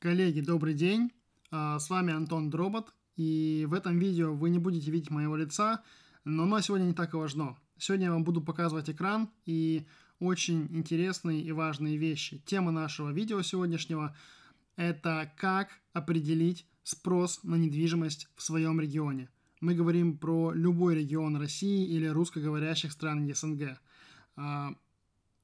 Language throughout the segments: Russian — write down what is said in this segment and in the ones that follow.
Коллеги, добрый день. А, с вами Антон Дробот. И в этом видео вы не будете видеть моего лица, но оно сегодня не так и важно. Сегодня я вам буду показывать экран и очень интересные и важные вещи. Тема нашего видео сегодняшнего – это как определить спрос на недвижимость в своем регионе. Мы говорим про любой регион России или русскоговорящих стран СНГ. А,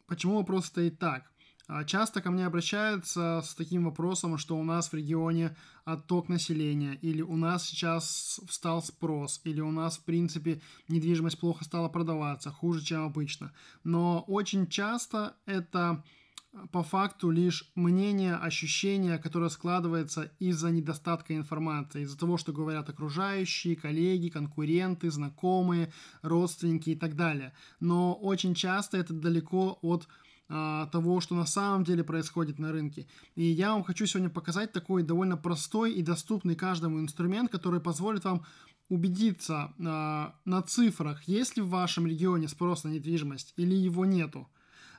почему вопрос стоит так? А, часто ко мне обращаются с таким вопросом, что у нас в регионе отток населения, или у нас сейчас встал спрос, или у нас, в принципе, недвижимость плохо стала продаваться, хуже, чем обычно. Но очень часто это а, по факту лишь мнение, ощущение, которое складывается из-за недостатка информации, из-за того, что говорят окружающие, коллеги, конкуренты, знакомые, родственники и так далее. Но очень часто это далеко от того, что на самом деле происходит на рынке. И я вам хочу сегодня показать такой довольно простой и доступный каждому инструмент, который позволит вам убедиться а, на цифрах, есть ли в вашем регионе спрос на недвижимость или его нету.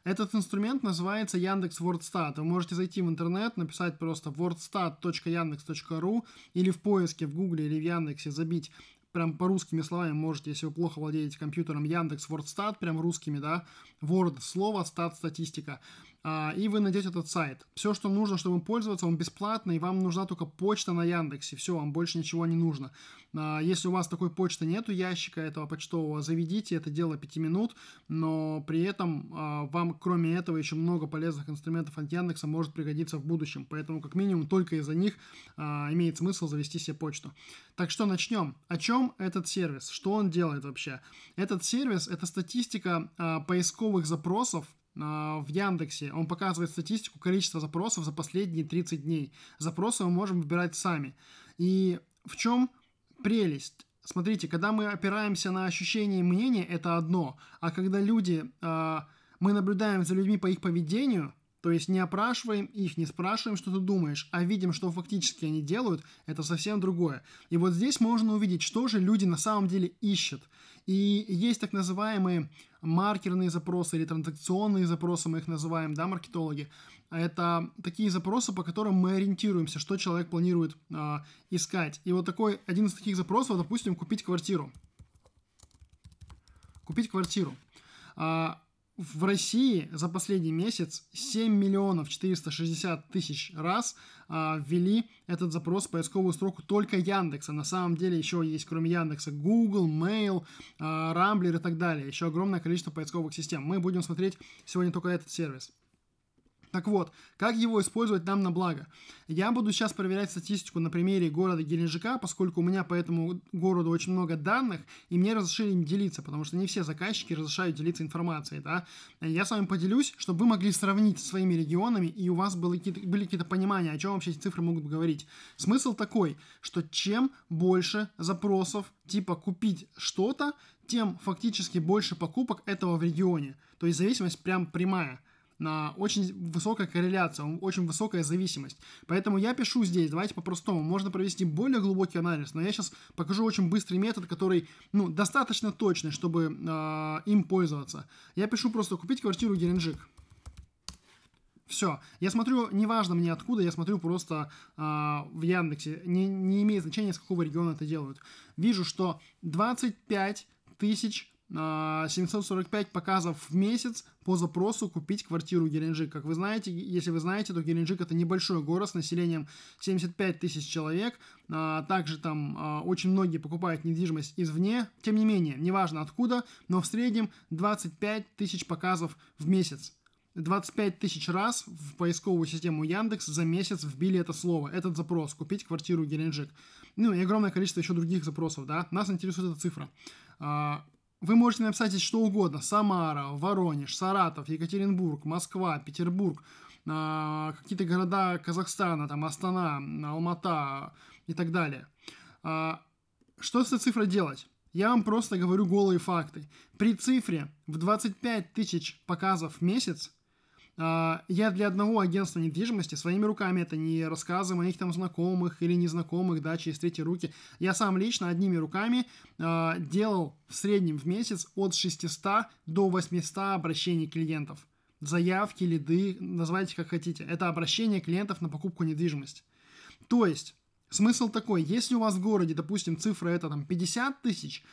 Этот инструмент называется Яндекс WordStat. Вы можете зайти в интернет, написать просто wordstat.yandex.ru или в поиске в Гугле или в Яндексе забить прям по русскими словами можете, если вы плохо владеете компьютером, Яндекс WordStat, прям русскими, да, Word, слово, стат, статистика. А, и вы найдете этот сайт. Все, что нужно, чтобы пользоваться, он бесплатный, и вам нужна только почта на Яндексе. Все, вам больше ничего не нужно. А, если у вас такой почты нету, ящика этого почтового, заведите, это дело 5 минут, но при этом а, вам, кроме этого, еще много полезных инструментов от Яндекса может пригодиться в будущем. Поэтому, как минимум, только из-за них имеет смысл завести себе почту. Так что начнем. О чем этот сервис? Что он делает вообще? Этот сервис – это статистика поисковых запросов в Яндексе, он показывает статистику количества запросов за последние 30 дней. Запросы мы можем выбирать сами. И в чем прелесть? Смотрите, когда мы опираемся на ощущение и мнение, это одно. А когда люди, а, мы наблюдаем за людьми по их поведению, то есть не опрашиваем их, не спрашиваем, что ты думаешь, а видим, что фактически они делают, это совсем другое. И вот здесь можно увидеть, что же люди на самом деле ищут. И есть так называемые маркерные запросы или транзакционные запросы, мы их называем, да, маркетологи. Это такие запросы, по которым мы ориентируемся, что человек планирует э, искать. И вот такой, один из таких запросов, допустим, купить квартиру. Купить квартиру. А, в России за последний месяц 7 миллионов 460 тысяч раз а, ввели этот запрос в поисковую строку только Яндекса. На самом деле еще есть, кроме Яндекса, Google, Mail, а, Rambler и так далее. Еще огромное количество поисковых систем. Мы будем смотреть сегодня только этот сервис. Так вот, как его использовать нам на благо? Я буду сейчас проверять статистику на примере города Геленджика, поскольку у меня по этому городу очень много данных, и мне разрешили им делиться, потому что не все заказчики разрешают делиться информацией, да. Я с вами поделюсь, чтобы вы могли сравнить со своими регионами, и у вас были какие-то, были какие-то понимания, о чем вообще эти цифры могут говорить. Смысл такой, что чем больше запросов типа купить что-то, тем фактически больше покупок этого в регионе. То есть зависимость прям прямая на очень высокая корреляция, очень высокая зависимость. Поэтому я пишу здесь, давайте по-простому, можно провести более глубокий анализ, но я сейчас покажу очень быстрый метод, который, ну, достаточно точный, чтобы э, им пользоваться. Я пишу просто купить квартиру Геленджик. Все. Я смотрю, неважно мне откуда, я смотрю просто э, в Яндексе. Не, не имеет значения, с какого региона это делают. Вижу, что 25 тысяч 745 показов в месяц по запросу купить квартиру Геленджик. Как вы знаете, если вы знаете, то Геленджик это небольшой город с населением 75 тысяч человек. А, также там а, очень многие покупают недвижимость извне. Тем не менее, неважно откуда, но в среднем 25 тысяч показов в месяц. 25 тысяч раз в поисковую систему Яндекс за месяц вбили это слово, этот запрос, купить квартиру Геленджик. Ну и огромное количество еще других запросов, да. Нас интересует эта цифра. А, вы можете написать что угодно. Самара, Воронеж, Саратов, Екатеринбург, Москва, Петербург, э, какие-то города Казахстана, там Астана, Алмата и так далее. Э, что с этой цифрой делать? Я вам просто говорю голые факты. При цифре в 25 тысяч показов в месяц а, я для одного агентства недвижимости своими руками, это не рассказы моих там знакомых или незнакомых, да, через третьи руки, я сам лично одними руками э, делал в среднем в месяц от 600 до 800 обращений клиентов заявки, лиды, называйте как хотите. Это обращение клиентов на покупку недвижимости. То есть, смысл такой, если у вас в городе, допустим, цифра это там 50 тысяч,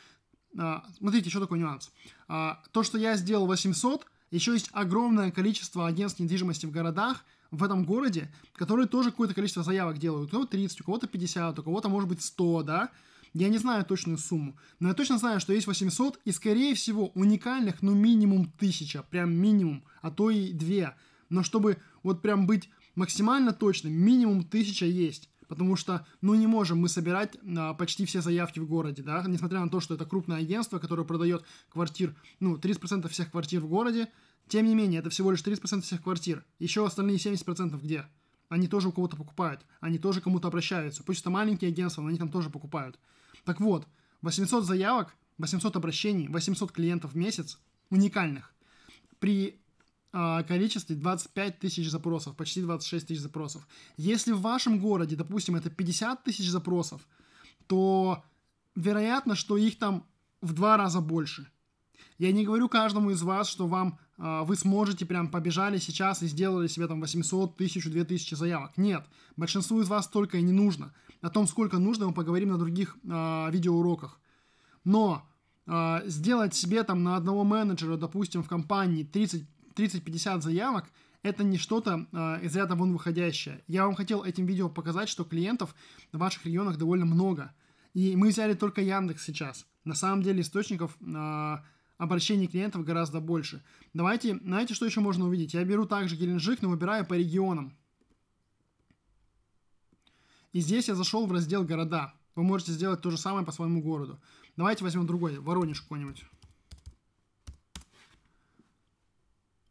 а, смотрите, еще такой нюанс. А, то, что я сделал 800, еще есть огромное количество агентств недвижимости в городах, в этом городе, которые тоже какое-то количество заявок делают. У кого-то 30, у кого-то 50, у кого-то может быть 100, да? Я не знаю точную сумму, но я точно знаю, что есть 800, и скорее всего уникальных, ну минимум 1000, прям минимум, а то и 2. Но чтобы вот прям быть максимально точным, минимум 1000 есть. Потому что, ну, не можем мы собирать а, почти все заявки в городе, да, несмотря на то, что это крупное агентство, которое продает квартир, ну, 30% всех квартир в городе, тем не менее, это всего лишь 30% всех квартир. Еще остальные 70% где? Они тоже у кого-то покупают, они тоже кому-то обращаются. Пусть это маленькие агентства, но они там тоже покупают. Так вот, 800 заявок, 800 обращений, 800 клиентов в месяц уникальных. При количестве 25 тысяч запросов, почти 26 тысяч запросов. Если в вашем городе, допустим, это 50 тысяч запросов, то вероятно, что их там в два раза больше. Я не говорю каждому из вас, что вам э, вы сможете прям побежали сейчас и сделали себе там 800, 1000, 2000 заявок. Нет, большинству из вас только и не нужно. О том, сколько нужно, мы поговорим на других э, видеоуроках. Но э, сделать себе там на одного менеджера, допустим, в компании 30-50 заявок, это не что-то э, из ряда вон выходящее. Я вам хотел этим видео показать, что клиентов в ваших регионах довольно много. И мы взяли только Яндекс сейчас. На самом деле источников э, обращений клиентов гораздо больше. Давайте, знаете, что еще можно увидеть? Я беру также Геленджик, но выбираю по регионам. И здесь я зашел в раздел «Города». Вы можете сделать то же самое по своему городу. Давайте возьмем другой, Воронеж какой-нибудь.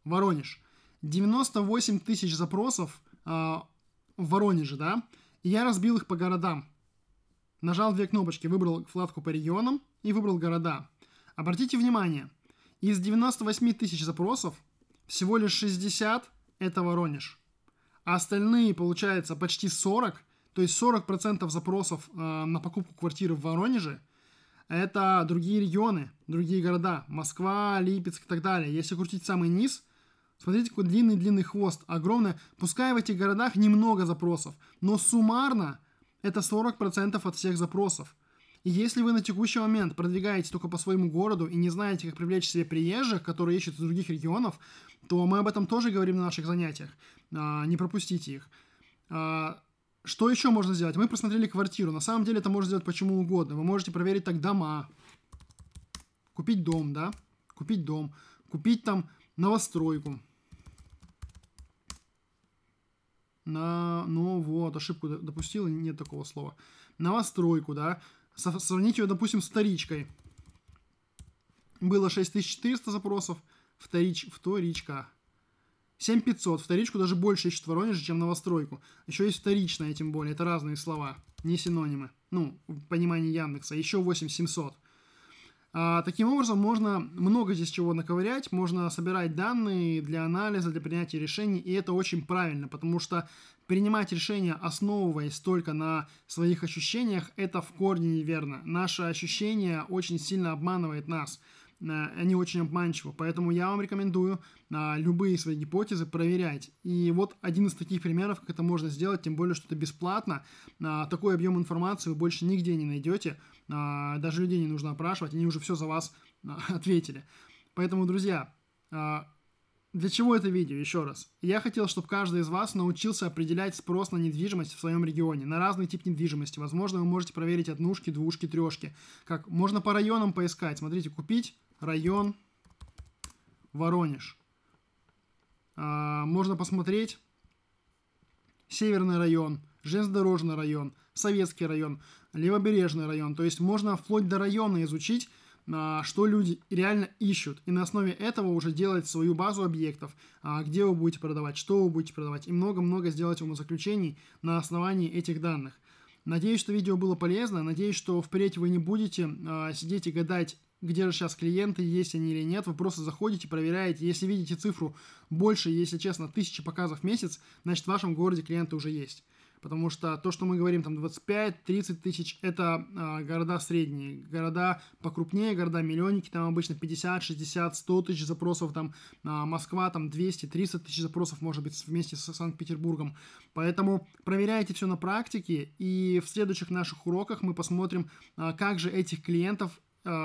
Воронеж. 98 тысяч запросов э, в Воронеже, да? И я разбил их по городам. Нажал две кнопочки, выбрал вкладку по регионам и выбрал города. Обратите внимание, из 98 тысяч запросов всего лишь 60 это Воронеж. А остальные, получается, почти 40 то есть 40% запросов э, на покупку квартиры в Воронеже это другие регионы, другие города. Москва, Липецк и так далее. Если крутить самый низ, смотрите, какой длинный-длинный хвост, огромный. Пускай в этих городах немного запросов, но суммарно это 40% от всех запросов. И если вы на текущий момент продвигаете только по своему городу и не знаете, как привлечь себе приезжих, которые ищут из других регионов, то мы об этом тоже говорим на наших занятиях. А, не пропустите их. А, что еще можно сделать? Мы просмотрели квартиру. На самом деле это можно сделать почему угодно. Вы можете проверить так дома. Купить дом, да? Купить дом. Купить там новостройку. На, ну вот, ошибку допустил, нет такого слова. Новостройку, да? Сравнить ее, допустим, с вторичкой. Было 6400 запросов, вторич, вторичка. 7500. Вторичку даже больше ищут в Воронеже, чем новостройку. Еще есть вторичная, тем более. Это разные слова, не синонимы. Ну, в понимании Яндекса. Еще 8700. А, таким образом, можно много здесь чего наковырять, можно собирать данные для анализа, для принятия решений, и это очень правильно, потому что принимать решения, основываясь только на своих ощущениях, это в корне неверно. Наше ощущение очень сильно обманывает нас. Э, они очень обманчивы. Поэтому я вам рекомендую а, любые свои гипотезы проверять. И вот один из таких примеров, как это можно сделать, тем более, что это бесплатно. А, такой объем информации вы больше нигде не найдете. Даже людей не нужно опрашивать, они уже все за вас ответили. Поэтому, друзья, для чего это видео? Еще раз. Я хотел, чтобы каждый из вас научился определять спрос на недвижимость в своем регионе, на разный тип недвижимости. Возможно, вы можете проверить однушки, двушки, трешки. Как можно по районам поискать. Смотрите, купить район Воронеж. А, можно посмотреть Северный район, Железнодорожный район, Советский район, Левобережный район. То есть можно вплоть до района изучить, а, что люди реально ищут. И на основе этого уже делать свою базу объектов, а, где вы будете продавать, что вы будете продавать. И много-много сделать умозаключений на основании этих данных. Надеюсь, что видео было полезно. Надеюсь, что впредь вы не будете сидеть и гадать, где же сейчас клиенты, есть они или нет. Вы просто заходите, проверяете. Если видите цифру больше, если честно, тысячи показов в месяц, значит в вашем городе клиенты уже есть. потому что то, что мы говорим, там 25-30 тысяч, это а, города средние, города покрупнее, города-миллионники, там обычно 50, 60, 100 тысяч запросов, там а, Москва, там 200, 300 тысяч запросов, может быть, вместе с Санкт-Петербургом. Поэтому проверяйте все на практике, и в следующих наших уроках мы посмотрим, а, как же этих клиентов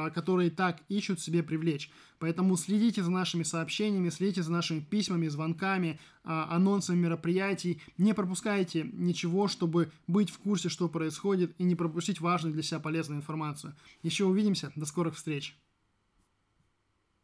которые так ищут себе привлечь. Поэтому следите за нашими сообщениями, следите за нашими письмами, звонками, а, анонсами мероприятий. Не пропускайте ничего, чтобы быть в курсе, что происходит, и не пропустить важную для себя полезную информацию. Еще увидимся. До скорых встреч.